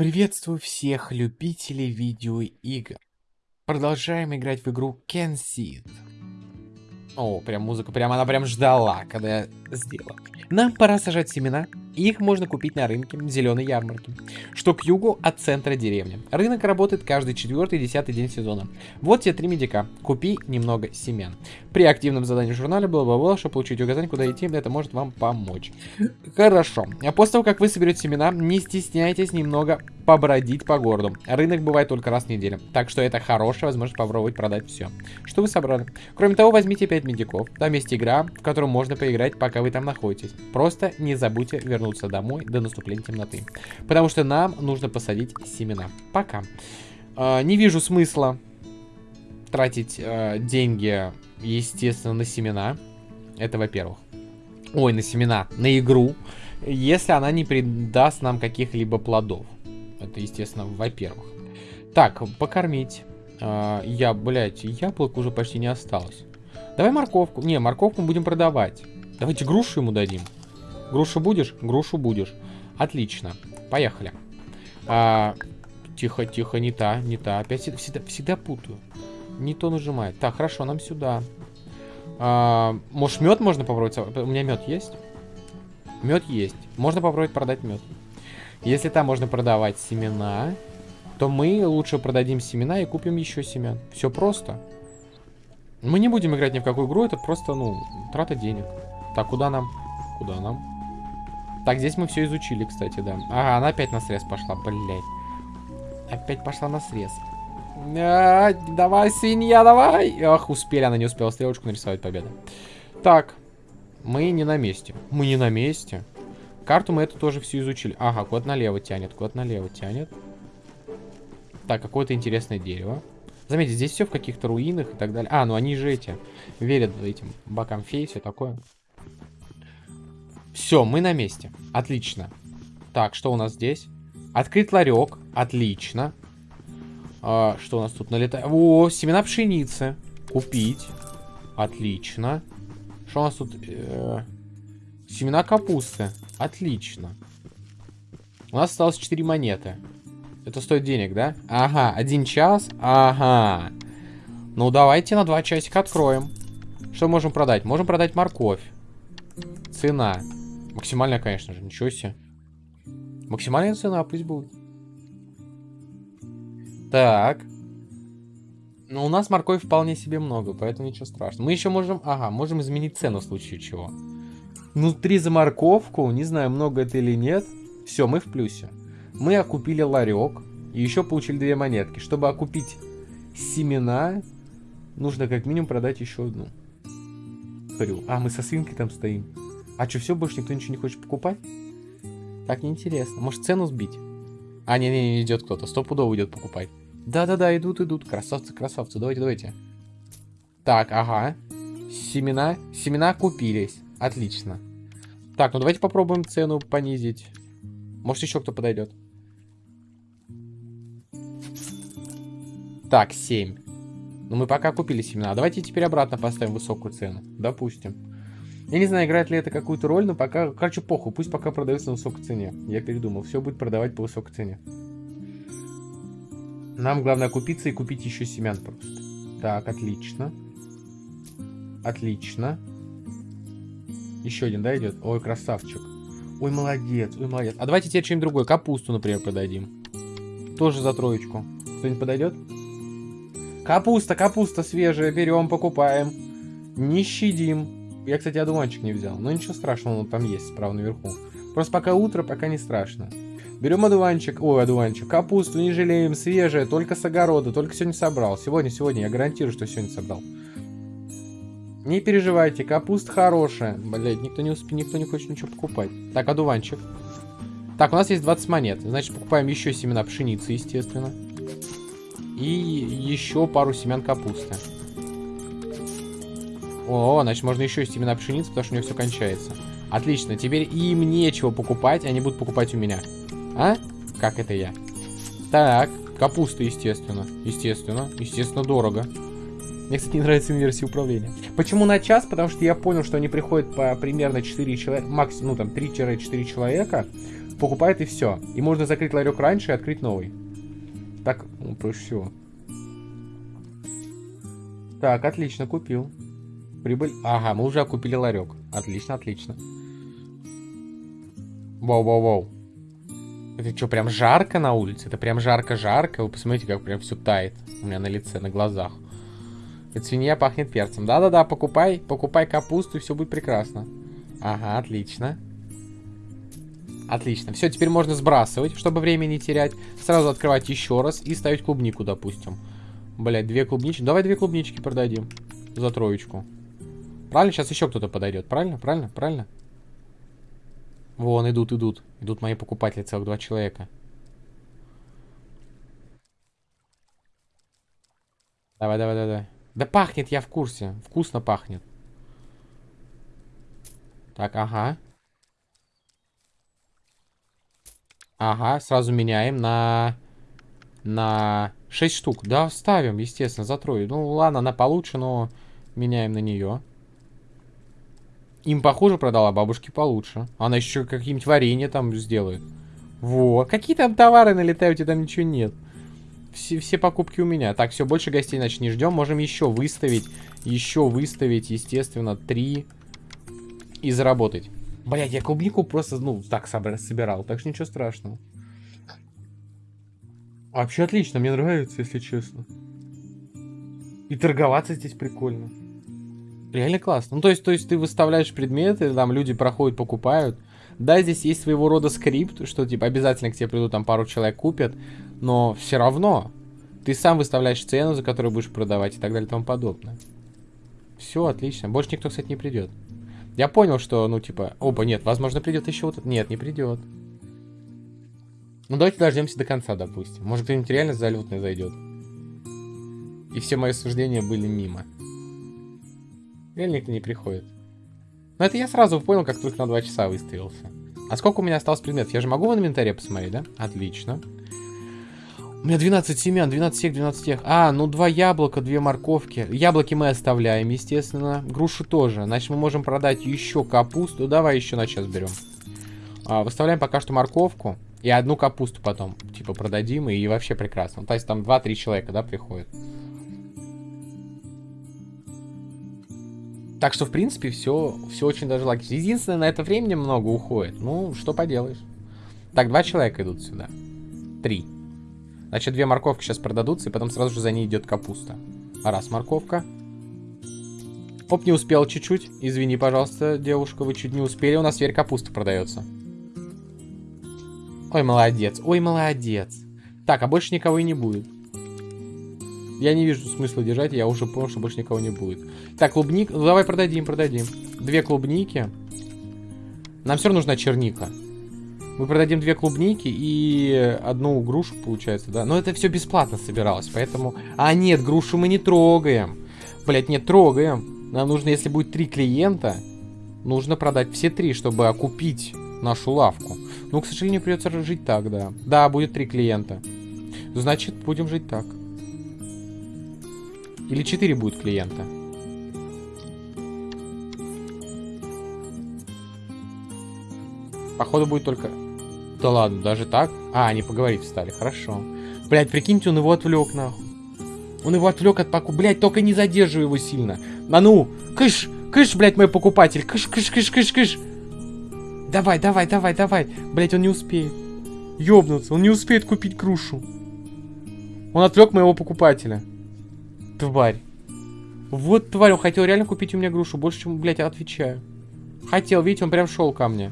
Приветствую всех любителей видеоигр. Продолжаем играть в игру Can. О, прям музыка, прям она прям ждала, когда я сделал. Нам пора сажать семена. Их можно купить на рынке зеленой ярмарки, что к югу от центра деревни. Рынок работает каждый четвертый и десятый день сезона. Вот тебе три медика. Купи немного семян. При активном задании журнале было бы чтобы получить указание, куда идти, это может вам помочь. Хорошо. А после того, как вы соберете семена, не стесняйтесь немного побродить по городу. Рынок бывает только раз в неделю, так что это хорошая возможность попробовать продать все. Что вы собрали? Кроме того, возьмите 5 медиков. Там есть игра, в которую можно поиграть, пока вы там находитесь. Просто не забудьте вернуться домой до наступления темноты. Потому что нам нужно посадить семена. Пока. Э, не вижу смысла тратить э, деньги, естественно, на семена. Это во-первых. Ой, на семена, на игру. Если она не придаст нам каких-либо плодов. Это, естественно, во-первых. Так, покормить. Э, я, блядь, яблок уже почти не осталось. Давай морковку. Не, морковку будем продавать. Давайте грушу ему дадим. Грушу будешь? Грушу будешь. Отлично. Поехали. А, тихо, тихо, не та, не та. Опять всегда, всегда путаю. Не то нажимает. Так, хорошо, нам сюда. А, может, мед можно попробовать? У меня мед есть? Мед есть. Можно попробовать продать мед. Если там можно продавать семена, то мы лучше продадим семена и купим еще семян. Все просто. Мы не будем играть ни в какую игру, это просто, ну, трата денег. Так, куда нам? Куда нам? Так, здесь мы все изучили, кстати, да. Ага, она опять на срез пошла, блядь. Опять пошла на срез. А, давай, свинья, давай! Ах, успели, она не успела стрелочку нарисовать, победа. Так, мы не на месте. Мы не на месте. Карту мы эту тоже все изучили. Ага, кот налево тянет, кот налево тянет. Так, какое-то интересное дерево. Заметьте, здесь все в каких-то руинах и так далее. А, ну они же эти, верят этим бокам фей, все такое. Все, мы на месте. Отлично. Так, что у нас здесь? Открыть ларек. Отлично. А, что у нас тут налетает? О, семена пшеницы. Купить. Отлично. Что у нас тут? Э -э семена капусты. Отлично. У нас осталось 4 монеты. Это стоит денег, да? Ага, один час. Ага. Ну, давайте на два часика откроем. Что можем продать? Можем продать морковь. Цена. Максимальная, конечно же. Ничего себе. Максимальная цена, пусть будет. Так. Ну, у нас морковь вполне себе много, поэтому ничего страшного. Мы еще можем... Ага, можем изменить цену в случае чего. Ну, три за морковку. Не знаю, много это или нет. Все, мы в плюсе. Мы окупили ларек. И еще получили две монетки. Чтобы окупить семена, нужно как минимум продать еще одну. Хрю. А, мы со свинкой там стоим. А что, все, больше никто ничего не хочет покупать? Так неинтересно. Может, цену сбить? А, не-не, не идет кто-то. Стопудово идет покупать. Да-да-да, идут, идут. Красавцы, красавцы. Давайте, давайте. Так, ага. Семена. Семена купились. Отлично. Так, ну давайте попробуем цену понизить. Может, еще кто подойдет. Так, 7. Ну, мы пока купили семена. Давайте теперь обратно поставим высокую цену. Допустим. Я не знаю, играет ли это какую-то роль, но пока... Короче, похуй. Пусть пока продается на высокой цене. Я передумал. Все будет продавать по высокой цене. Нам главное купиться и купить еще семян просто. Так, отлично. Отлично. Еще один, да, идет? Ой, красавчик. Ой, молодец, ой, молодец. А давайте теперь что-нибудь другое. Капусту, например, продадим. Тоже за троечку. Кто-нибудь подойдет? Капуста, капуста свежая. Берем, покупаем. Не щадим. Я, кстати, одуванчик не взял. Но ничего страшного, он там есть справа наверху. Просто пока утро, пока не страшно. Берем одуванчик. Ой, одуванчик. Капусту не жалеем, свежая, только с огорода. Только сегодня собрал. Сегодня, сегодня. Я гарантирую, что сегодня собрал. Не переживайте, капуста хорошая. Блять, никто не успеет, никто не хочет ничего покупать. Так, одуванчик. Так, у нас есть 20 монет. Значит, покупаем еще семена пшеницы, естественно. И еще пару семян капусты. О, значит, можно еще семена пшеницы, потому что у него все кончается. Отлично, теперь им нечего покупать, они будут покупать у меня. А? Как это я? Так, капуста, естественно. Естественно, естественно, дорого. Мне, кстати, не нравится версия управления. Почему на час? Потому что я понял, что они приходят по примерно 4 человека, максимум, ну там 3-4 человека. покупает и все. И можно закрыть ларек раньше и открыть новый. Так, ну, проще всего. Так, отлично, купил. Прибыль. Ага, мы уже купили ларек. Отлично, отлично. Воу-воу-воу. Это что, прям жарко на улице? Это прям жарко-жарко. Вы посмотрите, как прям все тает у меня на лице, на глазах. Эта свинья пахнет перцем. Да-да-да, покупай, покупай капусту, и все будет прекрасно. Ага, отлично. Отлично. Все, теперь можно сбрасывать, чтобы время не терять. Сразу открывать еще раз и ставить клубнику, допустим. Блять, две клубнички. Давай две клубнички продадим. За троечку. Правильно? Сейчас еще кто-то подойдет. Правильно? Правильно? Правильно? Вон, идут, идут. Идут мои покупатели, целых два человека. Давай, давай, давай, давай. Да пахнет, я в курсе. Вкусно пахнет. Так, ага. Ага, сразу меняем на... На 6 штук. Да, ставим, естественно, за трое. Ну, ладно, она получше, но меняем на нее. Им похуже продала, бабушке получше. Она еще какие-нибудь варенье там сделает. Во, какие там товары налетают, и там ничего нет. Все, все покупки у меня. Так, все, больше гостей, значит, не ждем. Можем еще выставить, еще выставить, естественно, три и заработать. Блять, я клубнику просто, ну, так собирал, так что ничего страшного. Вообще отлично, мне нравится, если честно. И торговаться здесь прикольно. Реально классно. Ну, то есть, то есть ты выставляешь предметы, там люди проходят, покупают. Да, здесь есть своего рода скрипт, что типа обязательно к тебе придут, там пару человек купят, но все равно ты сам выставляешь цену, за которую будешь продавать и так далее и тому подобное. Все, отлично. Больше никто, кстати, не придет. Я понял, что, ну, типа, оба, нет, возможно, придет еще вот Нет, не придет. Ну, давайте дождемся до конца, допустим. Может, кто-нибудь реально залетный зайдет. И все мои суждения были мимо. Реально никто не приходит. Но это я сразу понял, как только на 2 часа выставился. А сколько у меня осталось предметов? Я же могу в инвентаре посмотреть, да? Отлично. У меня 12 семян, 12 тех, 12 тех. А, ну два яблока, две морковки. Яблоки мы оставляем, естественно. Грушу тоже. Значит, мы можем продать еще капусту. Давай еще на час берем. А, выставляем пока что морковку. И одну капусту потом, типа, продадим. И вообще прекрасно. То есть там 2-3 человека, да, приходят. Так что, в принципе, все, все очень даже логично. Единственное, на это времени много уходит. Ну, что поделаешь. Так, два человека идут сюда. Три. Значит, две морковки сейчас продадутся, и потом сразу же за ней идет капуста. Раз морковка. Оп, не успел чуть-чуть. Извини, пожалуйста, девушка, вы чуть не успели. У нас теперь капуста продается. Ой, молодец. Ой, молодец. Так, а больше никого и не будет. Я не вижу смысла держать, я уже понял, что больше никого не будет. Так, клубник. Ну, давай продадим, продадим. Две клубники. Нам все равно нужна черника. Мы продадим две клубники и одну грушу, получается, да? Но это все бесплатно собиралось, поэтому... А, нет, грушу мы не трогаем. Блять, нет, трогаем. Нам нужно, если будет три клиента, нужно продать все три, чтобы окупить нашу лавку. Ну, к сожалению, придется жить так, да. Да, будет три клиента. Значит, будем жить так. Или 4 будет клиента? Походу будет только... Да ладно, даже так? А, они поговорить встали, хорошо. Блять, прикиньте, он его отвлек, нахуй. Он его отвлек от паку. Блять, только не задерживай его сильно. А ну, кыш, кыш, блять, мой покупатель. Кыш, кыш, кыш, кыш, кыш. Давай, давай, давай, давай. Блять, он не успеет. Ёбнуться, он не успеет купить грушу. Он отвлек моего покупателя. Тварь. Вот тварь, он хотел реально купить у меня грушу. Больше, чем, блядь, отвечаю. Хотел, видите, он прям шел ко мне.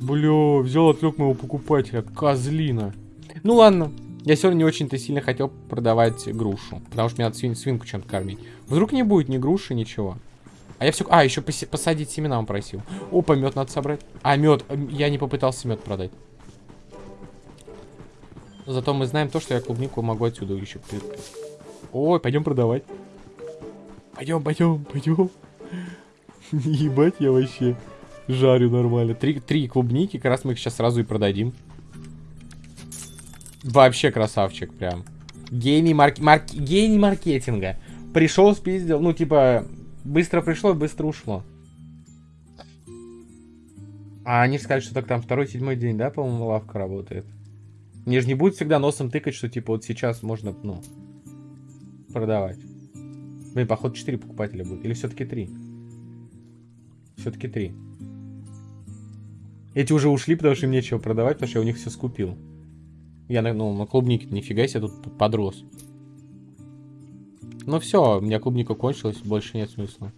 Бля, взял, отвлек моего покупателя. Козлина. Ну ладно. Я сегодня не очень-то сильно хотел продавать грушу. Потому что мне надо свин свинку чем-то кормить. Вдруг не будет ни груши, ничего. А я все... А, еще посадить семена он просил. Опа, мед надо собрать. А, мед. Я не попытался мед продать. Зато мы знаем то, что я клубнику могу отсюда еще Ой, пойдем продавать. Пойдем, пойдем, пойдем. Ебать, я вообще жарю нормально. Три, три клубники, как раз мы их сейчас сразу и продадим. Вообще красавчик прям. Гений, марк... Марк... Гений маркетинга. Пришел, спиздил. Ну, типа, быстро пришло, быстро ушло. А они сказали, что так там второй, седьмой день, да, по-моему, лавка работает. Мне же не будет всегда носом тыкать, что типа вот сейчас можно, ну, продавать. Блин, походу 4 покупателя будет. Или все-таки 3? Все-таки 3. Эти уже ушли, потому что им нечего продавать, потому что я у них все скупил. Я на, ну, на клубнике нифига себе тут подрос. Ну все, у меня клубника кончилась, больше нет смысла.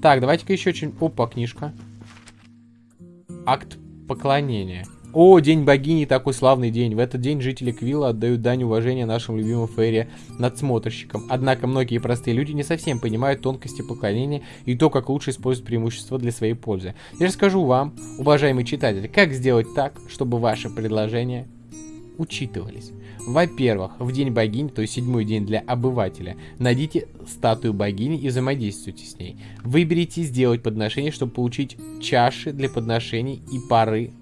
Так, давайте-ка еще что-нибудь. Опа, книжка. Акт поклонения. О, День богини, такой славный день. В этот день жители Квилла отдают дань уважения нашим любимым Фейре надсмотрщикам. Однако многие простые люди не совсем понимают тонкости поклонения и то, как лучше использовать преимущества для своей пользы. Я расскажу вам, уважаемый читатель, как сделать так, чтобы ваши предложения учитывались. Во-первых, в день богини, то есть седьмой день для обывателя, найдите статую богини и взаимодействуйте с ней. Выберите сделать подношение, чтобы получить чаши для подношений и пары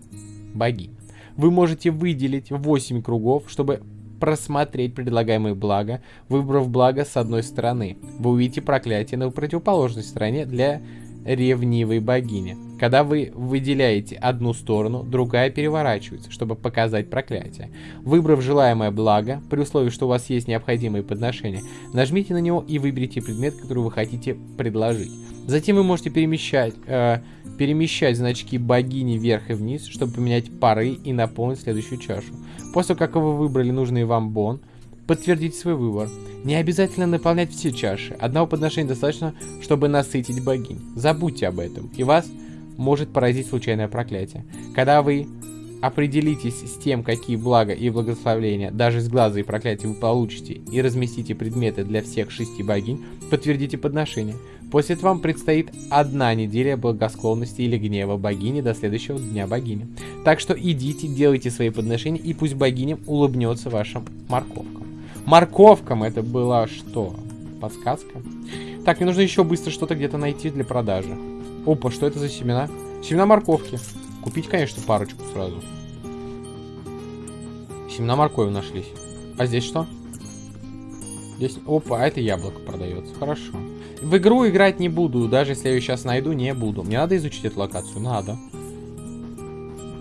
богинь. Вы можете выделить 8 кругов, чтобы просмотреть предлагаемые блага, выбрав благо с одной стороны. Вы увидите проклятие на противоположной стороне для ревнивой богини. Когда вы выделяете одну сторону, другая переворачивается, чтобы показать проклятие. Выбрав желаемое благо, при условии, что у вас есть необходимые подношения, нажмите на него и выберите предмет, который вы хотите предложить. Затем вы можете перемещать, э, перемещать значки богини вверх и вниз, чтобы поменять пары и наполнить следующую чашу. После как вы выбрали нужный вам бон, подтвердите свой выбор. Не обязательно наполнять все чаши. Одного подношения достаточно, чтобы насытить богинь. Забудьте об этом, и вас может поразить случайное проклятие. Когда вы определитесь с тем, какие блага и благословения даже с глаза и проклятия вы получите, и разместите предметы для всех шести богинь, подтвердите подношение. После этого вам предстоит одна неделя благосклонности или гнева богини до следующего дня богини. Так что идите, делайте свои подношения, и пусть богиня улыбнется вашим морковкам. Морковкам это была что? Подсказка? Так, мне нужно еще быстро что-то где-то найти для продажи. Опа, что это за семена? Семена морковки. Купить, конечно, парочку сразу. Семена моркови нашлись. А здесь что? Здесь... Опа, а это яблоко продается. Хорошо. В игру играть не буду. Даже если я ее сейчас найду, не буду. Мне надо изучить эту локацию? Надо.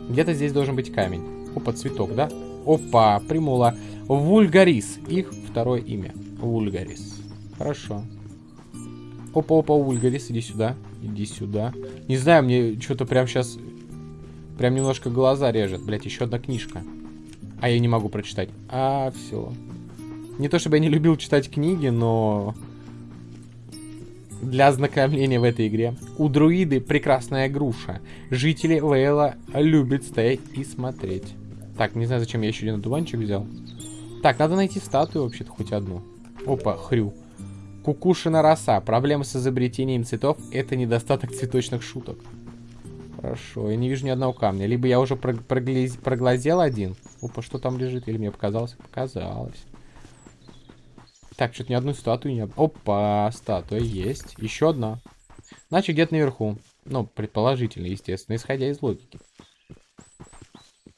Где-то здесь должен быть камень. Опа, цветок, да? Опа, примула. Вульгарис. Их второе имя. Вульгарис. Хорошо. Опа-опа, Вульгарис, иди сюда. Иди сюда. Не знаю, мне что-то прям сейчас... Прям немножко глаза режет. Блять, еще одна книжка. А я не могу прочитать. А, все. Не то чтобы я не любил читать книги, но... Для ознакомления в этой игре. У друиды прекрасная груша. Жители Лейла любят стоять и смотреть. Так, не знаю, зачем я еще один дуванчик взял. Так, надо найти статую вообще-то, хоть одну. Опа, хрю. Кукушина роса. Проблема с изобретением цветов – это недостаток цветочных шуток. Хорошо, я не вижу ни одного камня. Либо я уже проглаз... проглазел один. Опа, что там лежит? Или мне показалось? Показалось. Так, что-то ни одной статуи не... Опа, статуя есть. Еще одна. Значит, где-то наверху. Ну, предположительно, естественно, исходя из логики.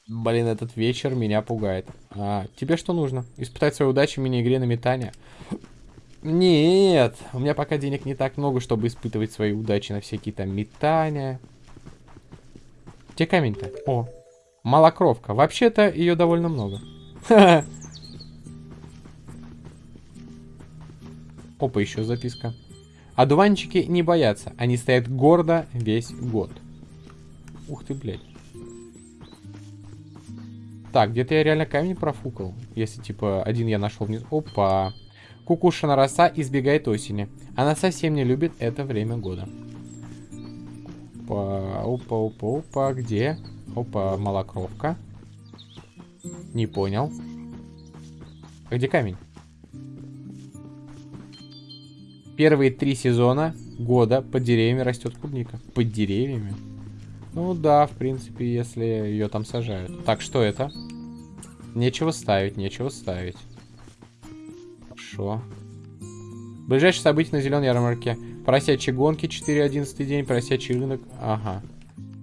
Блин, этот вечер меня пугает. А, тебе что нужно? Испытать свою удачу в мини-игре на метание? Нет, у меня пока денег не так много, чтобы испытывать свои удачи на всякие там метания. Где камень-то? О, малокровка. Вообще-то ее довольно много. Опа, еще записка. Одуванчики не боятся. Они стоят гордо весь год. Ух ты, блядь. Так, где-то я реально камень профукал. Если, типа, один я нашел вниз. Опа. Кукушина роса избегает осени. Она совсем не любит это время года. Опа, опа, опа, опа. Где? Опа, малокровка. Не понял. А где камень? Первые три сезона года под деревьями растет клубника. Под деревьями? Ну да, в принципе, если ее там сажают. Так, что это? Нечего ставить, нечего ставить. Хорошо. Ближайшее событие на зеленой ярмарке. Поросячьи гонки, 4.11 день, поросячий рынок. Ага.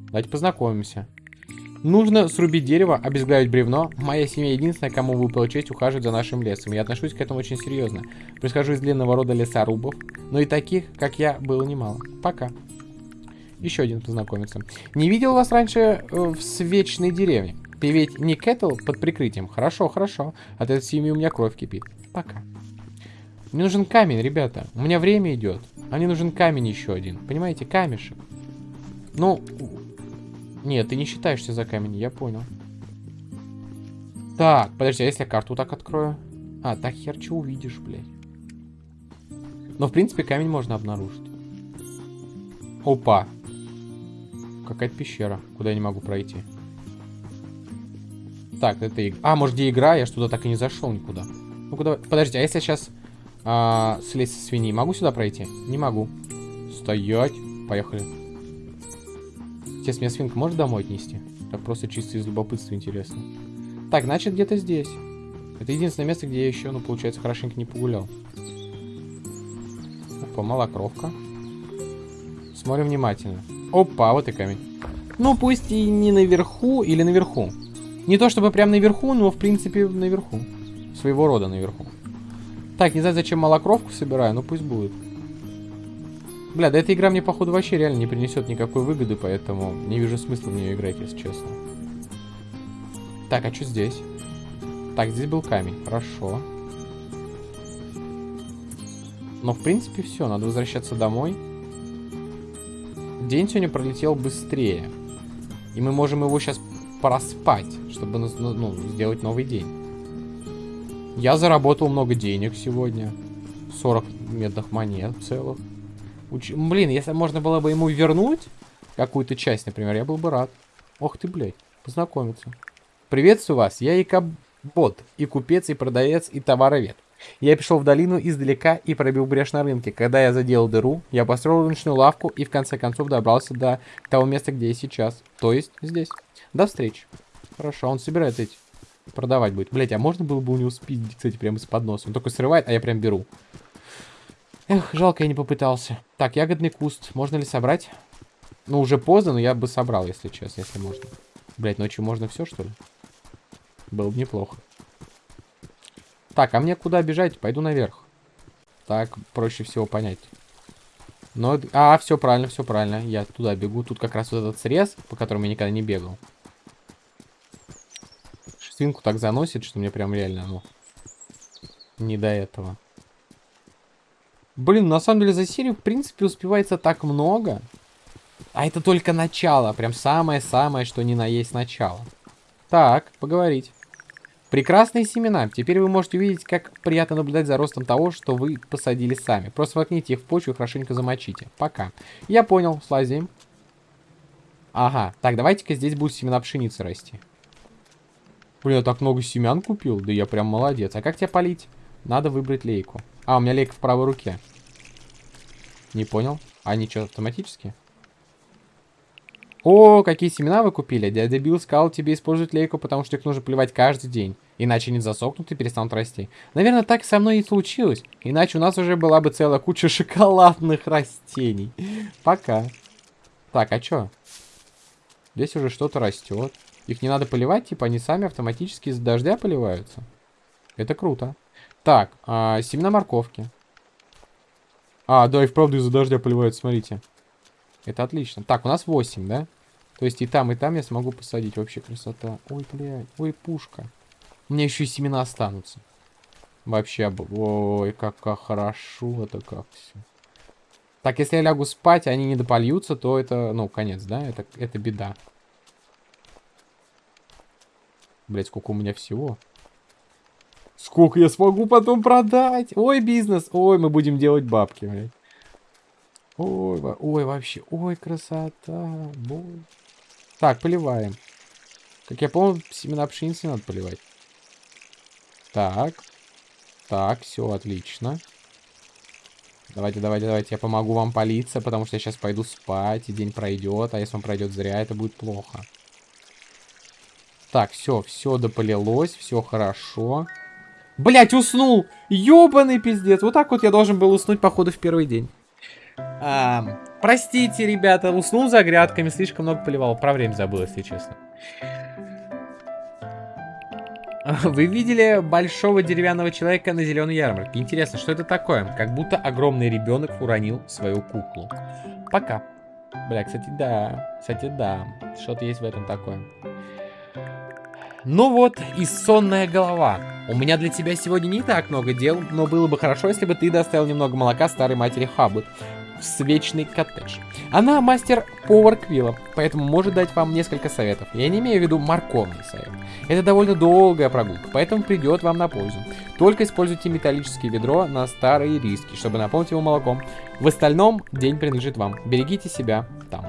Давайте познакомимся. Нужно срубить дерево, обезглавить бревно. Моя семья единственная, кому выпала честь ухаживать за нашим лесом. Я отношусь к этому очень серьезно. Происхожу из длинного рода лесорубов, но и таких, как я, было немало. Пока. Еще один познакомиться. Не видел вас раньше э, в свечной деревне. Ты ведь не Кэтл под прикрытием? Хорошо, хорошо. От этой семьи у меня кровь кипит. Пока. Мне нужен камень, ребята. У меня время идет. А мне нужен камень еще один. Понимаете, камешек. Ну, нет, ты не считаешься за камень, я понял. Так, подожди, а если я карту так открою? А, так хер что увидишь, блядь. Но, в принципе, камень можно обнаружить. Опа. Какая-то пещера, куда я не могу пройти. Так, это игра. А, может, где игра? Я туда так и не зашел никуда. Ну-ка, давай. Подожди, а если я сейчас а, слезть со свиньи, могу сюда пройти? Не могу. Стоять. Поехали. Сейчас меня свинка может домой отнести? Так просто чисто из любопытства интересно. Так, значит, где-то здесь. Это единственное место, где я еще, ну, получается, хорошенько не погулял. Опа, малокровка. Смотрим внимательно. Опа, вот и камень. Ну, пусть и не наверху или наверху. Не то чтобы прям наверху, но, в принципе, наверху. Своего рода наверху. Так, не знаю, зачем малокровку собираю, но пусть будет. Бля, да эта игра мне, походу, вообще реально не принесет никакой выгоды, поэтому не вижу смысла в нее играть, если честно. Так, а что здесь? Так, здесь был камень. Хорошо. Но, в принципе, все. Надо возвращаться домой. День сегодня пролетел быстрее. И мы можем его сейчас проспать, чтобы ну, ну, сделать новый день. Я заработал много денег сегодня. 40 медных монет целых. Уч... Блин, если можно было бы ему вернуть какую-то часть, например, я был бы рад. Ох ты, блядь, познакомиться. Приветствую вас, я Икабот, и купец, и продавец, и товаровед. Я пришел в долину издалека и пробил брешь на рынке. Когда я заделал дыру, я построил рыночную лавку и в конце концов добрался до того места, где я сейчас. То есть здесь. До встречи. Хорошо, он собирает эти. Продавать будет. Блять, а можно было бы у него спиздить, кстати, прямо из-под носа? Он только срывает, а я прям беру. Эх, жалко, я не попытался. Так, ягодный куст. Можно ли собрать? Ну, уже поздно, но я бы собрал, если честно, если можно. Блять, ночью можно все, что ли? Было бы неплохо. Так, а мне куда бежать? Пойду наверх. Так, проще всего понять. Но, а, все правильно, все правильно. Я туда бегу. Тут как раз вот этот срез, по которому я никогда не бегал. Свинку так заносит, что мне прям реально, ну, не до этого. Блин, на самом деле за серию, в принципе, успевается так много. А это только начало. Прям самое-самое, что ни на есть начало. Так, поговорить. Прекрасные семена. Теперь вы можете увидеть, как приятно наблюдать за ростом того, что вы посадили сами. Просто воткните их в почву и хорошенько замочите. Пока. Я понял, слазим. Ага, так, давайте-ка здесь будут семена пшеницы расти. Блин, я так много семян купил. Да я прям молодец. А как тебя полить? Надо выбрать лейку. А, у меня лейка в правой руке. Не понял. А они что, автоматически? О, какие семена вы купили. Дядя Билл сказал тебе использовать лейку, потому что их нужно поливать каждый день. Иначе они засохнут и перестанут расти. Наверное, так со мной и случилось. Иначе у нас уже была бы целая куча шоколадных растений. Пока. Так, а чё? Здесь уже что-то растет. Их не надо поливать, типа они сами автоматически из дождя поливаются. Это круто. Так, а, семена морковки. А, да, и вправду из-за дождя поливают, смотрите. Это отлично. Так, у нас 8, да? То есть и там, и там я смогу посадить. Вообще красота. Ой, блядь. Ой, пушка. У меня еще и семена останутся. Вообще, ой, как, как хорошо это как все. Так, если я лягу спать, они не допольются, то это, ну, конец, да? Это, это беда. Блять, сколько у меня всего. Сколько я смогу потом продать? Ой, бизнес. Ой, мы будем делать бабки, блядь. Ой, ой, вообще. Ой, красота. Бой. Так, поливаем. Как я помню, семена пшеницы надо поливать. Так. Так, все отлично. Давайте, давайте, давайте, я помогу вам политься, потому что я сейчас пойду спать, и день пройдет, а если он пройдет зря, это будет плохо. Так, все, все дополилось, все хорошо. Блять, уснул! Ёбаный пиздец. Вот так вот я должен был уснуть, походу, в первый день. А, простите, ребята, уснул за грядками, слишком много поливал. Про время забыл, если честно. Вы видели большого деревянного человека на зеленой ярмарке? Интересно, что это такое? Как будто огромный ребенок уронил свою куклу. Пока. Бля, кстати, да. Кстати, да. Что-то есть в этом такое. Ну вот и сонная голова. У меня для тебя сегодня не так много дел, но было бы хорошо, если бы ты доставил немного молока старой матери Хаббет в свечный коттедж. Она мастер-повар Квилла, поэтому может дать вам несколько советов. Я не имею в виду морковный совет. Это довольно долгая прогулка, поэтому придет вам на пользу. Только используйте металлическое ведро на старые риски, чтобы наполнить его молоком. В остальном день принадлежит вам. Берегите себя там.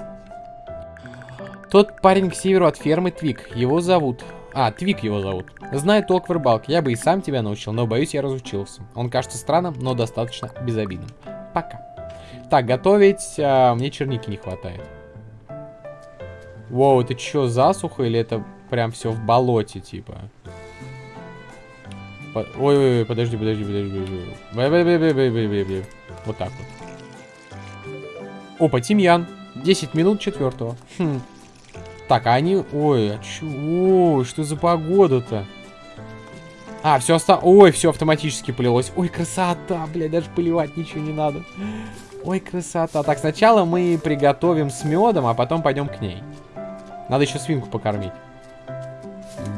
Тот парень к северу от фермы Твик. Его зовут... А, Твик его зовут. Знает толк в рыбалке. Я бы и сам тебя научил, но боюсь, я разучился. Он кажется странным, но достаточно безобидным. Пока. Так, готовить... А, мне черники не хватает. Воу, это что, засуха или это прям все в болоте, типа? Ой-ой-ой, подожди, подожди, подожди. Вот так вот. Опа, тимьян. 10 минут четвертого. Хм. Так, а они... Ой, а чё? Ой, что за погода-то? А, все оста... Ой, все автоматически полилось. Ой, красота, блядь, даже поливать ничего не надо. Ой, красота. Так, сначала мы приготовим с медом, а потом пойдем к ней. Надо еще свинку покормить.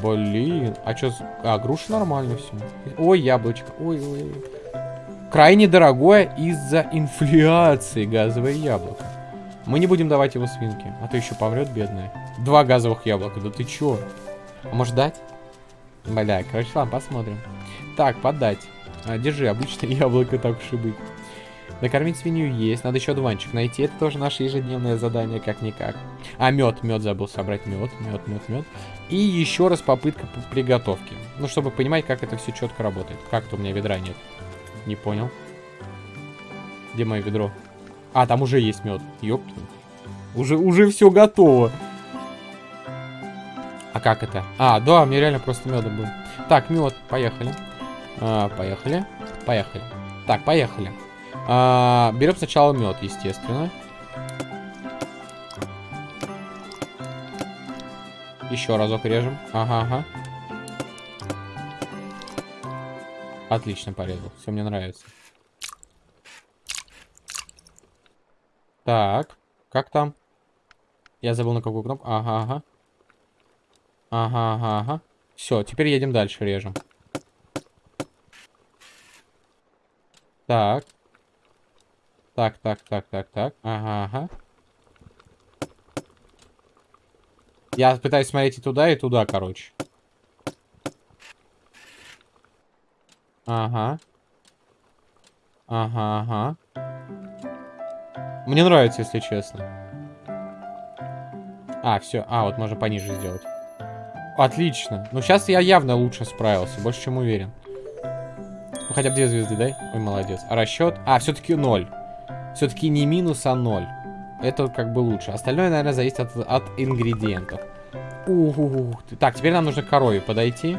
Блин, а что? А, груша нормально все. Ой, яблочко. Ой, ой, ой. Крайне дорогое из-за инфляции газовое яблоко. Мы не будем давать его свинке, а то еще помрет бедная. Два газовых яблока, да ты чё? А может дать? Бля, короче, ладно, посмотрим. Так, подать. А, держи, обычное яблоко, так уж и быть. Накормить свинью есть. Надо еще одуванчик найти. Это тоже наше ежедневное задание, как-никак. А, мед. Мед забыл собрать. Мед, мед, мед, мед. И еще раз попытка по приготовки. Ну, чтобы понимать, как это все четко работает. Как-то у меня ведра нет. Не понял. Где мое ведро? А, там уже есть мед. Ёпта. Уже, уже все готово. А как это? А, да, мне реально просто меда был. Так, мед, поехали. А, поехали. Поехали. Так, поехали. А, берем сначала мед, естественно. Еще разок режем. Ага, ага. Отлично порезал. Все мне нравится. Так. Как там? Я забыл на какую кнопку. Ага, ага. Ага, ага, ага. Все, теперь едем дальше, режем. Так. Так, так, так, так, так. Ага, ага. Я пытаюсь смотреть и туда, и туда, короче. Ага. Ага, ага. Мне нравится, если честно. А, все. А, вот можно пониже сделать. Отлично. Ну, сейчас я явно лучше справился. Больше чем уверен. Ну, хотя бы две звезды дай. Ой, молодец. А расчет? А, все-таки ноль. Все-таки не минус, а ноль. Это как бы лучше. Остальное, наверное, зависит от, от ингредиентов. Ух, Так, теперь нам нужно к корове подойти.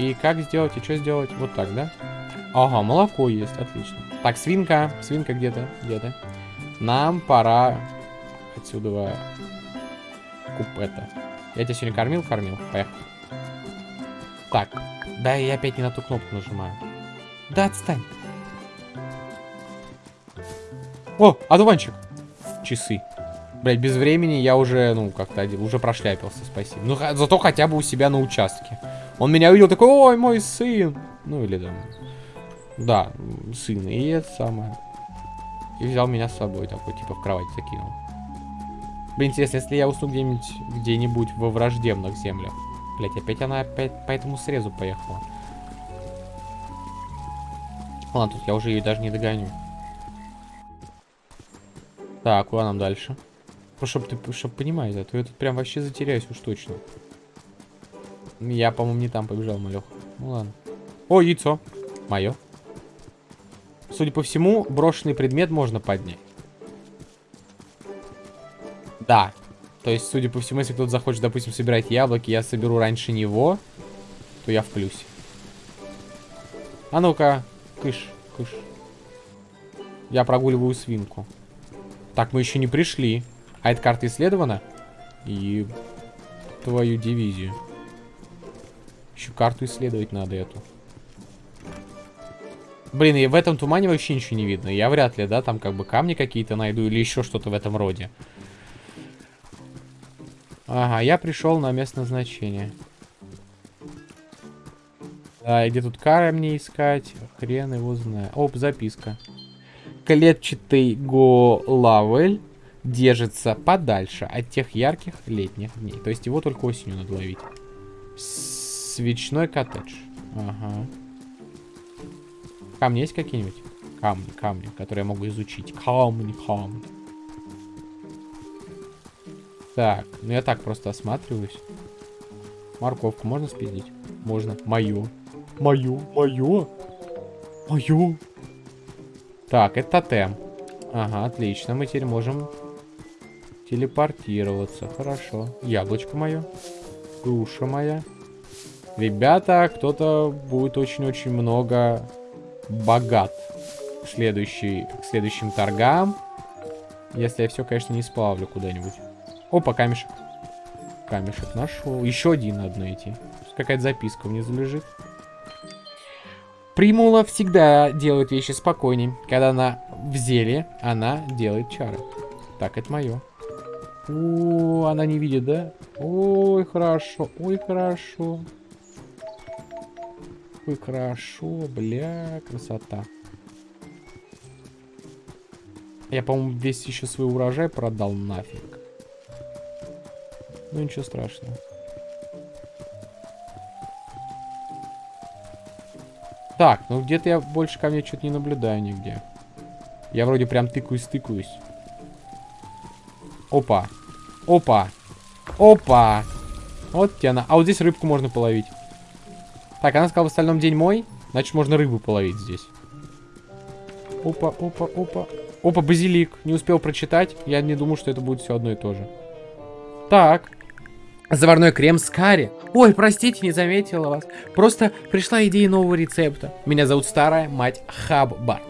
И как сделать, и что сделать? Вот так, да? Ага, молоко есть, отлично. Так, свинка, свинка где-то, где-то. Нам пора отсюда куп это. Я тебя сегодня кормил? Кормил. Поехали. Так, да, я опять не на ту кнопку нажимаю. Да, отстань. О, одуванчик. Часы. Блять, без времени я уже, ну, как-то уже прошляпился, спасибо. Ну, зато хотя бы у себя на участке. Он меня увидел такой, ой, мой сын. Ну, или там... Да, сын. И это самое. И взял меня с собой, такой, типа, в кровать закинул. Блин, интересно, если я усну где-нибудь где-нибудь во враждебных землях. Блять, опять она опять по этому срезу поехала. Ладно, тут я уже ее даже не догоню. Так, куда нам дальше? Ну, чтобы ты чтоб понимать, а то я тут прям вообще затеряюсь уж точно. Я, по-моему, не там побежал, малех. Ну ладно. О, яйцо. Мое. Судя по всему, брошенный предмет можно поднять. Да. То есть, судя по всему, если кто-то захочет, допустим, собирать яблоки, я соберу раньше него, то я в плюсе. А ну-ка, кыш, кыш. Я прогуливаю свинку. Так, мы еще не пришли. А эта карта исследована? И твою дивизию. Еще карту исследовать надо эту. Блин, и в этом тумане вообще ничего не видно. Я вряд ли, да, там как бы камни какие-то найду или еще что-то в этом роде. Ага, я пришел на место назначения. Да, где тут камни искать? Хрен его знает. Оп, записка. Клетчатый голавель держится подальше от тех ярких летних дней. То есть его только осенью надо ловить. Свечной коттедж. Ага. Камни есть какие-нибудь? Камни, камни, которые я могу изучить. Камни, камни. Так, ну я так просто осматриваюсь. Морковку можно спиздить? Можно. Мою. Мою, мою. Мою. Так, это тотем. Ага, отлично. Мы теперь можем телепортироваться. Хорошо. Яблочко мое. Груша моя. Ребята, кто-то будет очень-очень много богат к, следующий, следующим торгам. Если я все, конечно, не сплавлю куда-нибудь. Опа, камешек. Камешек нашел. Еще один надо найти. Какая-то записка внизу лежит. Примула всегда делает вещи спокойней. Когда она в зеле, она делает чары. Так, это мое. О, она не видит, да? Ой, хорошо, ой, хорошо. Ой, хорошо, бля, красота. Я, по-моему, весь еще свой урожай продал нафиг. Ну, ничего страшного. Так, ну где-то я больше ко мне что-то не наблюдаю нигде. Я вроде прям тыкаюсь-тыкаюсь. Опа. Опа. Опа. Вот тебе она. А вот здесь рыбку можно половить. Так, она сказала, в остальном день мой. Значит, можно рыбу половить здесь. Опа, опа, опа. Опа, базилик. Не успел прочитать. Я не думаю, что это будет все одно и то же. Так. Заварной крем с карри. Ой, простите, не заметила вас. Просто пришла идея нового рецепта. Меня зовут старая мать Хаббар.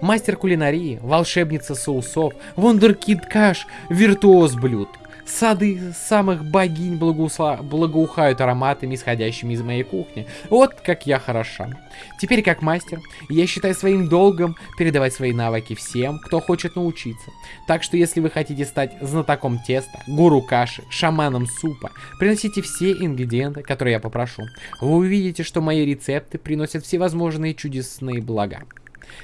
Мастер кулинарии, волшебница соусов, вундеркид каш, виртуоз блюд. Сады самых богинь благоусла... благоухают ароматами, исходящими из моей кухни. Вот как я хороша. Теперь, как мастер, я считаю своим долгом передавать свои навыки всем, кто хочет научиться. Так что, если вы хотите стать знатоком теста, гуру каши, шаманом супа, приносите все ингредиенты, которые я попрошу. Вы увидите, что мои рецепты приносят всевозможные чудесные блага.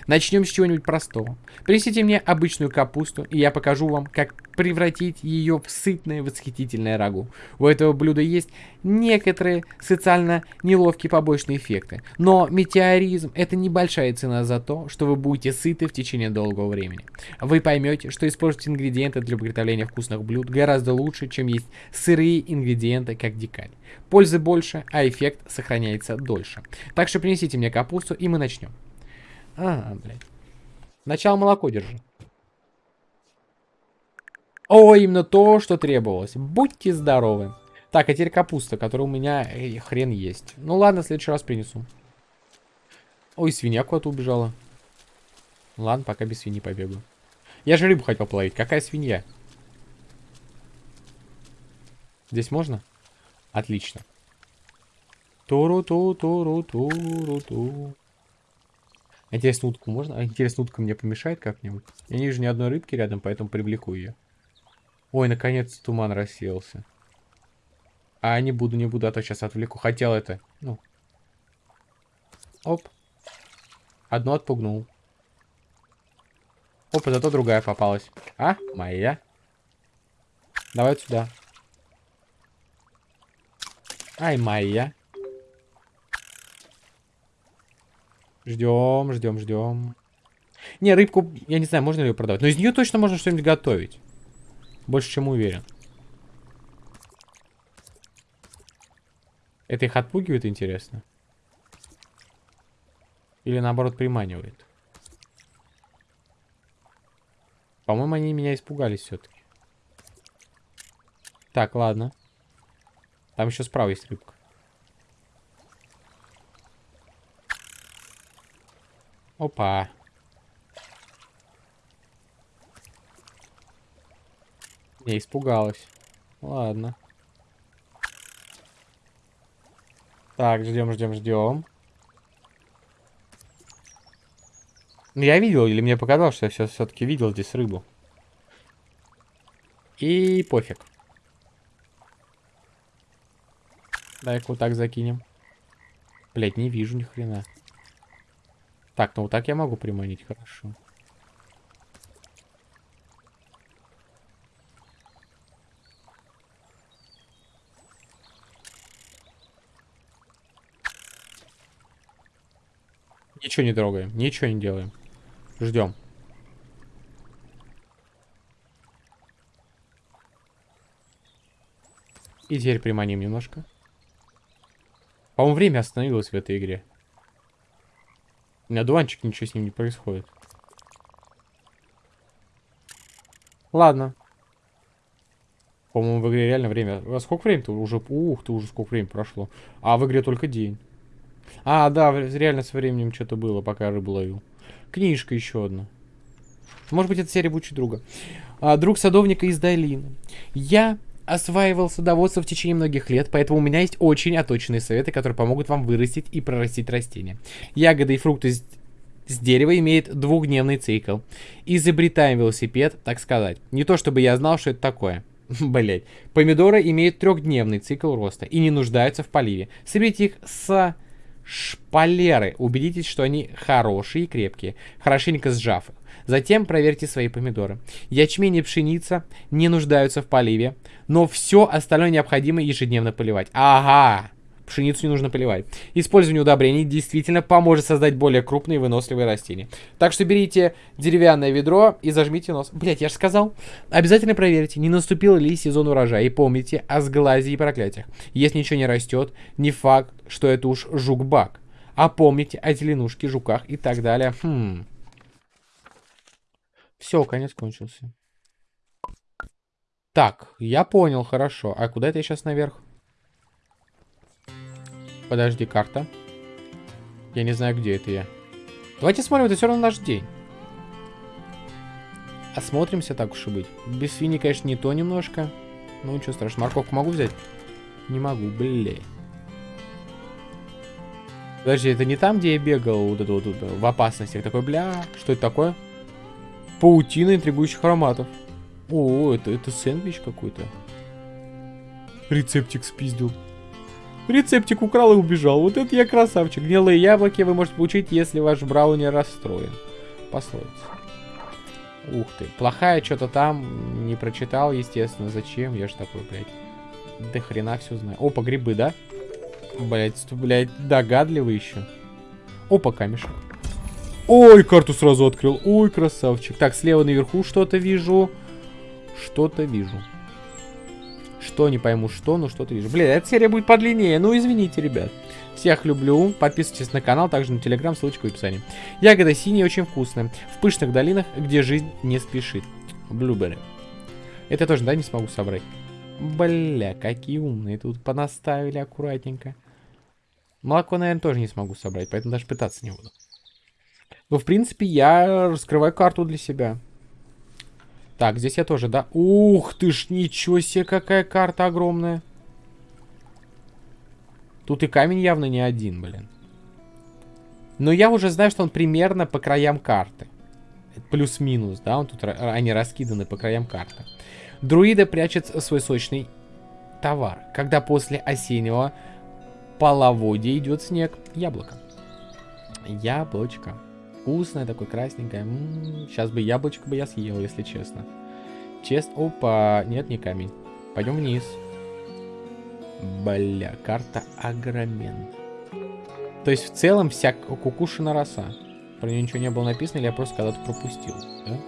Начнем с чего-нибудь простого. Принесите мне обычную капусту, и я покажу вам, как превратить ее в сытное восхитительное рагу. У этого блюда есть некоторые социально неловкие побочные эффекты. Но метеоризм – это небольшая цена за то, что вы будете сыты в течение долгого времени. Вы поймете, что использовать ингредиенты для приготовления вкусных блюд гораздо лучше, чем есть сырые ингредиенты, как дикарь. Пользы больше, а эффект сохраняется дольше. Так что принесите мне капусту, и мы начнем. А, блядь. Начало молоко держи. О, именно то, что требовалось. Будьте здоровы. Так, а теперь капуста, которая у меня э, хрен есть. Ну ладно, в следующий раз принесу. Ой, свинья куда-то убежала. Ладно, пока без свиньи побегу. Я же рыбу хотел половить. Какая свинья? Здесь можно? Отлично. Туру-ту-туру-туру-ту. Интересно, утку можно? А интересно, утка мне помешает как-нибудь? Я не вижу ни одной рыбки рядом, поэтому привлеку ее. Ой, наконец туман рассеялся. А не буду, не буду, а то сейчас отвлеку. Хотел это. Ну. Оп. Одну отпугнул. Опа, зато другая попалась. А, моя. Давай сюда. Ай, моя. Ждем, ждем, ждем. Не, рыбку, я не знаю, можно ли ее продавать. Но из нее точно можно что-нибудь готовить. Больше, чем уверен. Это их отпугивает, интересно? Или наоборот приманивает? По-моему, они меня испугались все-таки. Так, ладно. Там еще справа есть рыбка. Опа. Не испугалась. Ладно. Так, ждем, ждем, ждем. Ну, я видел, или мне показалось, что я все-таки видел здесь рыбу. И пофиг. Дай-ка вот так закинем. Блять, не вижу ни хрена. Так, ну вот так я могу приманить, хорошо. Ничего не трогаем, ничего не делаем. Ждем. И теперь приманим немножко. По-моему, время остановилось в этой игре. У меня дуванчик, ничего с ним не происходит. Ладно. По-моему, в игре реально время... А сколько времени-то уже... Ух ты, уже сколько времени прошло. А в игре только день. А, да, реально со временем что-то было, пока рыбу ловил. Книжка еще одна. Может быть, это серия будет друга. А, друг садовника из долины. Я осваивал садоводство в течение многих лет, поэтому у меня есть очень оточенные советы, которые помогут вам вырастить и прорастить растения. Ягоды и фрукты с, с дерева имеют двухдневный цикл. Изобретаем велосипед, так сказать. Не то чтобы я знал, что это такое. Блять. Помидоры имеют трехдневный цикл роста и не нуждаются в поливе. Соберите их с шпалеры. Убедитесь, что они хорошие и крепкие, хорошенько сжав. Затем проверьте свои помидоры. Ячмень и пшеница не нуждаются в поливе, но все остальное необходимо ежедневно поливать. Ага! Пшеницу не нужно поливать. Использование удобрений действительно поможет создать более крупные и выносливые растения. Так что берите деревянное ведро и зажмите нос. Блять, я же сказал. Обязательно проверьте, не наступил ли сезон урожая. И помните о сглазе и проклятиях. Если ничего не растет, не факт, что это уж жук-бак. А помните о зеленушке, жуках и так далее. Хм. Все, конец кончился. Так, я понял, хорошо. А куда это я сейчас наверх? Подожди, карта. Я не знаю, где это я. Давайте смотрим, это все равно наш день. Осмотримся, так уж и быть. Без свиньи, конечно, не то немножко. Ну, ничего страшного. Морковку могу взять? Не могу, блин. Подожди, это не там, где я бегал вот это вот, вот в опасностях? Такой, бля, что это такое? Паутина интригующих ароматов. О, это, это сэндвич какой-то. Рецептик спиздил. Рецептик украл и убежал. Вот это я красавчик. Гнилые яблоки вы можете получить, если ваш брауни расстроен. Пословица. Ух ты. Плохая что-то там. Не прочитал, естественно. Зачем? Я же такой, блядь. Да хрена все знаю. Опа, грибы, да? Блядь, блядь, догадливый еще. Опа, камешек. Ой, карту сразу открыл. Ой, красавчик. Так, слева наверху что-то вижу. Что-то вижу. Что, не пойму что, но что-то вижу. Блин, эта серия будет подлиннее. Ну, извините, ребят. Всех люблю. Подписывайтесь на канал, также на телеграм, ссылочка в описании. Ягода синяя, очень вкусная. В пышных долинах, где жизнь не спешит. Блюберри. Это тоже, да, не смогу собрать? Бля, какие умные. Тут понаставили аккуратненько. Молоко, наверное, тоже не смогу собрать, поэтому даже пытаться не буду. Но, в принципе, я раскрываю карту для себя. Так, здесь я тоже, да? Ух ты ж, ничего себе, какая карта огромная. Тут и камень явно не один, блин. Но я уже знаю, что он примерно по краям карты. Плюс-минус, да? Он тут, они раскиданы по краям карты. Друида прячет свой сочный товар. Когда после осеннего половодья идет снег. Яблоко. Яблочко. Вкусное такое, красненькое. М -м -м. Сейчас бы яблочко бы я съел, если честно. Чест... Опа, нет, не камень. Пойдем вниз. Бля, карта огромен. То есть в целом вся кукушина роса. Про нее ничего не было написано, или я просто когда-то пропустил. Да?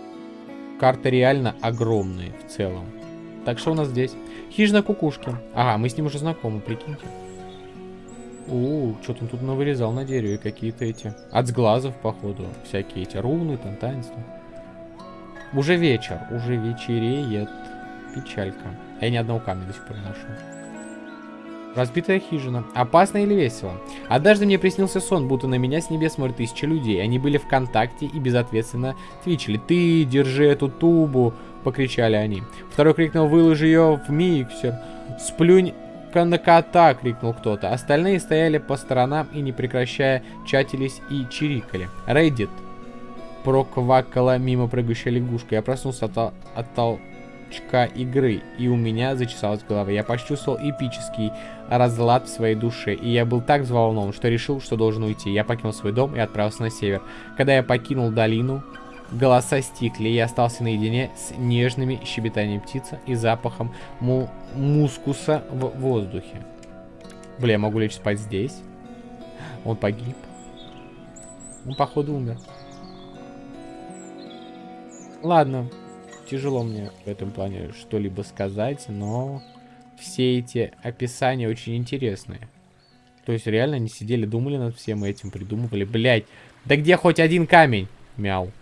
Карта реально огромная в целом. Так что у нас здесь? Хижина кукушки. Ага, мы с ним уже знакомы, прикиньте. О, что-то он тут навырезал на дереве какие-то эти. От сглазов, походу. Всякие эти руны, там, таинства. Уже вечер, уже вечереет. Печалька. А я ни одного камня до сих пор не нашел. Разбитая хижина. Опасно или весело? Однажды мне приснился сон, будто на меня с небес смотрят тысячи людей. Они были в контакте и безответственно твичили. «Ты держи эту тубу!» — покричали они. Второй крикнул «Выложи ее в миксер!» «Сплюнь на кота!» — крикнул кто-то. Остальные стояли по сторонам и, не прекращая, чатились и чирикали. Рейдит проквакала мимо прыгающая лягушка. Я проснулся от, от толчка игры, и у меня зачесалась голова. Я почувствовал эпический разлад в своей душе, и я был так взволнован, что решил, что должен уйти. Я покинул свой дом и отправился на север. Когда я покинул долину, голоса стихли, я остался наедине с нежными щебетанием птицы и запахом му мускуса в воздухе. Бля, я могу лечь спать здесь? Он погиб. Он, походу, умер. Ладно, тяжело мне в этом плане что-либо сказать, но все эти описания очень интересные. То есть реально они сидели, думали над всем этим, придумывали. Блять, да где хоть один камень? Мяу.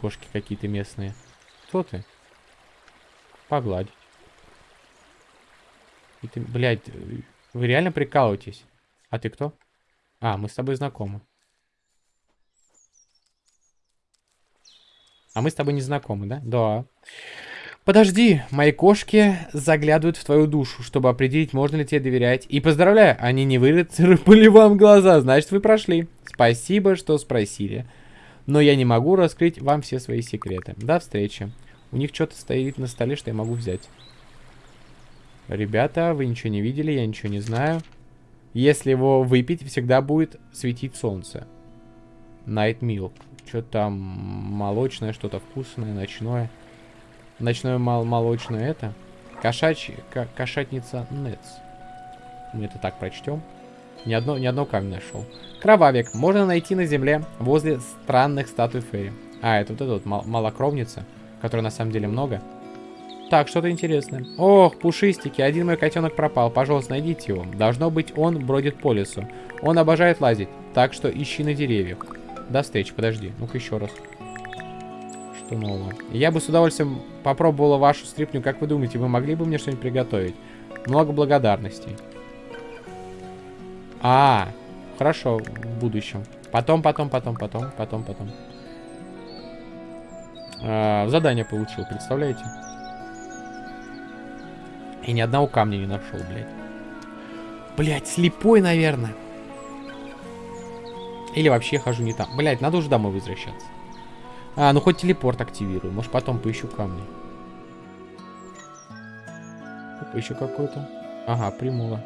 Кошки какие-то местные. Кто ты? Погладить. И ты, блядь, вы реально прикалываетесь? А ты кто? А, мы с тобой знакомы. А мы с тобой не знакомы, да? Да. Подожди, мои кошки заглядывают в твою душу, чтобы определить, можно ли тебе доверять. И поздравляю, они не выцарапали вам глаза, значит вы прошли. Спасибо, что спросили. Но я не могу раскрыть вам все свои секреты. До встречи. У них что-то стоит на столе, что я могу взять. Ребята, вы ничего не видели, я ничего не знаю. Если его выпить, всегда будет светить солнце. Night Milk. Что там молочное, что-то вкусное, ночное. Ночное мол молочное это. Кошачья, кошатница Нетс. Мы это так прочтем. Ни одно, ни одно камень нашел. Кровавик. Можно найти на земле возле странных статуй Ферри. А, это вот эта вот мал малокровница, которой на самом деле много. Так, что-то интересное. Ох, пушистики, один мой котенок пропал. Пожалуйста, найдите его. Должно быть, он бродит по лесу. Он обожает лазить, так что ищи на деревьях. До встречи, подожди. Ну-ка еще раз. Что нового? Я бы с удовольствием попробовала вашу стрипню. Как вы думаете, вы могли бы мне что-нибудь приготовить? Много благодарностей. А, хорошо, в будущем. Потом, потом, потом, потом, потом, потом. А, задание получил, представляете? И ни одного камня не нашел, блядь. Блядь, слепой, наверное. Или вообще хожу не там. Блять, надо уже домой возвращаться. А, ну хоть телепорт активирую. Может потом поищу камни. Еще какой-то. Ага, примула.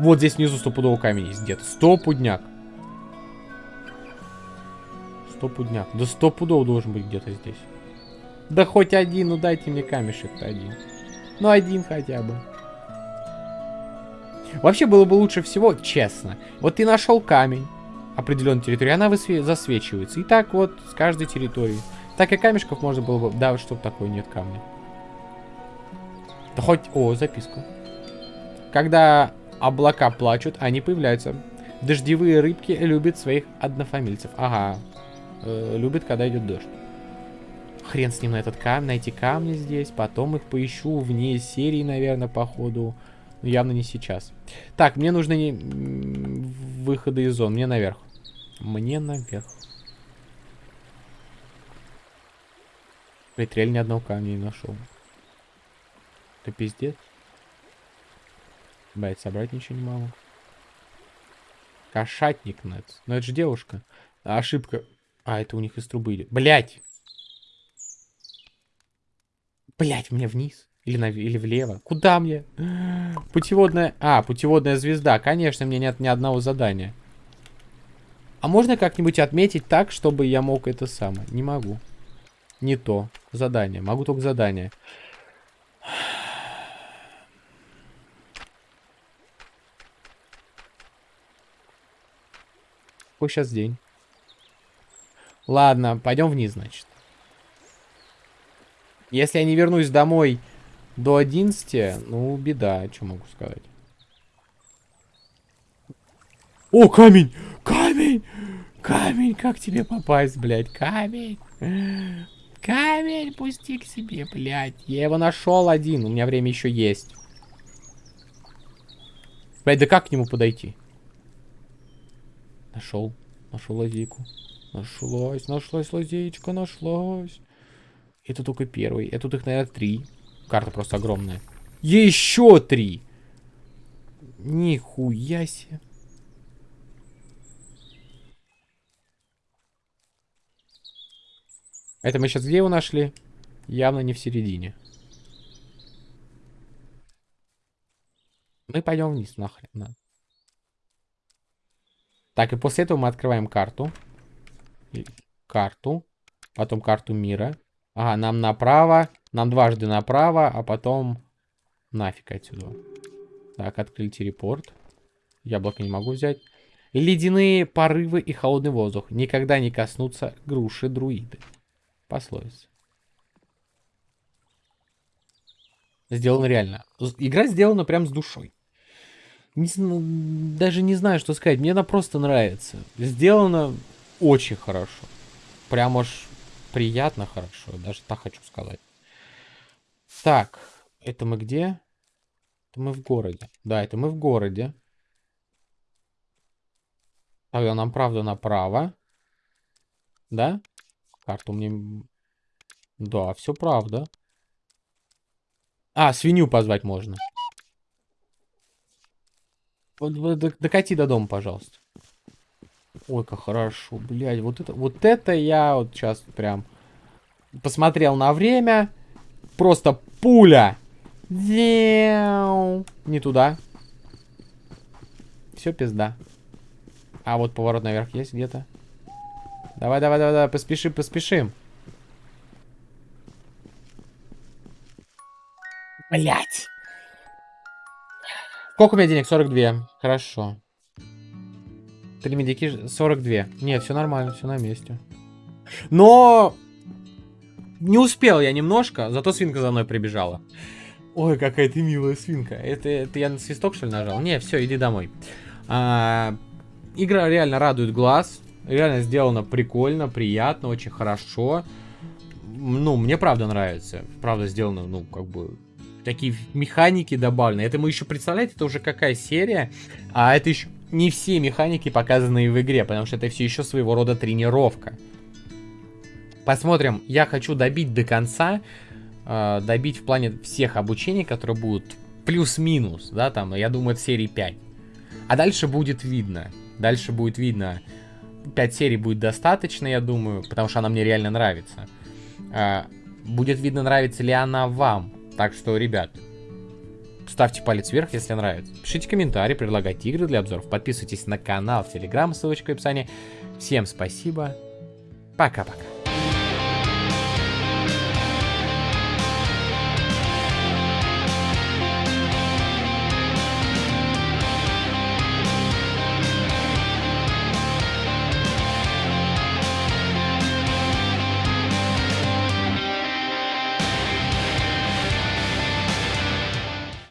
Вот здесь внизу стопудово камень есть где-то. Стопудняк. Стопудняк. Да стопудово должен быть где-то здесь. Да хоть один, ну дайте мне камешек-то один. Ну один хотя бы. Вообще было бы лучше всего, честно. Вот ты нашел камень определенной территории, она засвечивается. И так вот с каждой территории. Так и камешков можно было бы... Да, что такое, нет камня. Да хоть... О, записка. Когда облака плачут, они появляются. Дождевые рыбки любят своих однофамильцев. Ага. Э, любят, когда идет дождь. Хрен с ним на этот камень, найти камни здесь. Потом их поищу вне серии, наверное, походу. Но явно не сейчас. Так, мне нужны не... выходы из зон. Мне наверх. Мне наверх. Блять, ни одного камня не нашел. Это пиздец. Блять, собрать ничего не могу. Кошатник Нетс. Но это же девушка. Ошибка. А, это у них из трубы идет. Блять! Блять, мне вниз. Или, на, или влево. Куда мне? Путеводная... А, путеводная звезда. Конечно, мне нет ни одного задания. А можно как-нибудь отметить так, чтобы я мог это самое? Не могу. Не то. Задание. Могу только задание. Какой сейчас день? Ладно, пойдем вниз, значит. Если я не вернусь домой до 11, ну, беда, что могу сказать. О, камень! Камень! Камень, как тебе попасть, блядь? Камень! Камень, пусти к себе, блядь. Я его нашел один, у меня время еще есть. Блядь, да как к нему подойти? Нашел. Нашел лазейку. Нашлась, нашлась лазеечка, нашлась. Это только первый. Это тут их, наверное, три. Карта просто огромная. Еще три. Нихуя себе. Это мы сейчас где его нашли? Явно не в середине. Мы пойдем вниз, нахрен. На. Так, и после этого мы открываем карту. Карту. Потом карту мира. Ага, нам направо. Нам дважды направо, а потом нафиг отсюда. Так, открыли телепорт. Яблоко не могу взять. Ледяные порывы и холодный воздух никогда не коснутся груши друиды. Пословица. Сделано реально. Игра сделана прям с душой. Не, даже не знаю, что сказать. Мне она просто нравится. Сделано очень хорошо. Прям аж приятно хорошо. Даже так хочу сказать. Так, это мы где? Это мы в городе. Да, это мы в городе. Тогда нам правда направо. Да? Карту мне... Да, все правда. А, свинью позвать можно. Докати до дома, пожалуйста. Ой, как хорошо, блядь. Вот это, вот это я вот сейчас прям посмотрел на время. Просто пуля. Не туда. Все, пизда. А вот поворот наверх есть где-то. Давай, давай, давай, давай, поспешим, поспешим. Блять. Сколько у меня денег? 42. Хорошо. Три медики 42. Нет, все нормально, все на месте. Но не успел я немножко, зато свинка за мной прибежала. Ой, какая ты милая свинка. Это, это я на свисток, что ли, нажал? Не, все, иди домой. А, игра реально радует глаз. Реально сделано прикольно, приятно, очень хорошо. Ну, мне правда нравится. Правда сделано, ну, как бы такие механики добавлены. Это мы еще, представляете, это уже какая серия, а это еще не все механики, показанные в игре, потому что это все еще своего рода тренировка. Посмотрим, я хочу добить до конца, э, добить в плане всех обучений, которые будут плюс-минус, да, там, я думаю, это серии 5. А дальше будет видно, дальше будет видно, 5 серий будет достаточно, я думаю, потому что она мне реально нравится. Э, будет видно, нравится ли она вам. Так что, ребят, ставьте палец вверх, если нравится. Пишите комментарии, предлагайте игры для обзоров. Подписывайтесь на канал в Телеграм, ссылочка в описании. Всем спасибо. Пока-пока.